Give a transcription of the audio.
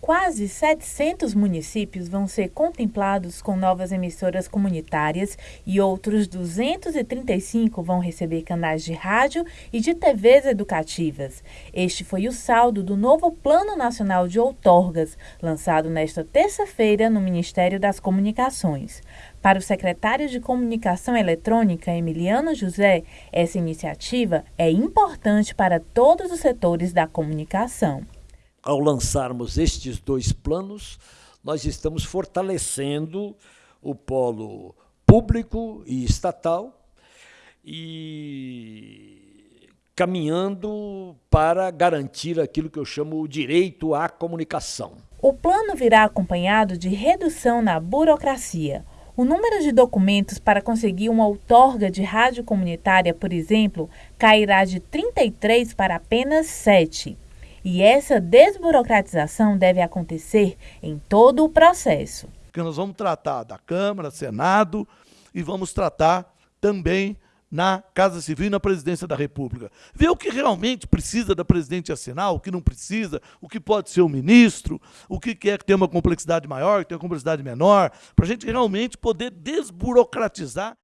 Quase 700 municípios vão ser contemplados com novas emissoras comunitárias e outros 235 vão receber canais de rádio e de TVs educativas. Este foi o saldo do novo Plano Nacional de Outorgas, lançado nesta terça-feira no Ministério das Comunicações. Para o secretário de Comunicação Eletrônica, Emiliano José, essa iniciativa é importante para todos os setores da comunicação ao lançarmos estes dois planos, nós estamos fortalecendo o polo público e estatal e caminhando para garantir aquilo que eu chamo o direito à comunicação. O plano virá acompanhado de redução na burocracia. O número de documentos para conseguir uma outorga de rádio comunitária, por exemplo, cairá de 33 para apenas 7. E essa desburocratização deve acontecer em todo o processo. Porque nós vamos tratar da Câmara, Senado e vamos tratar também na Casa Civil e na Presidência da República. Ver o que realmente precisa da presidente assinar, o que não precisa, o que pode ser o ministro, o que quer que tenha uma complexidade maior, que tenha uma complexidade menor, para a gente realmente poder desburocratizar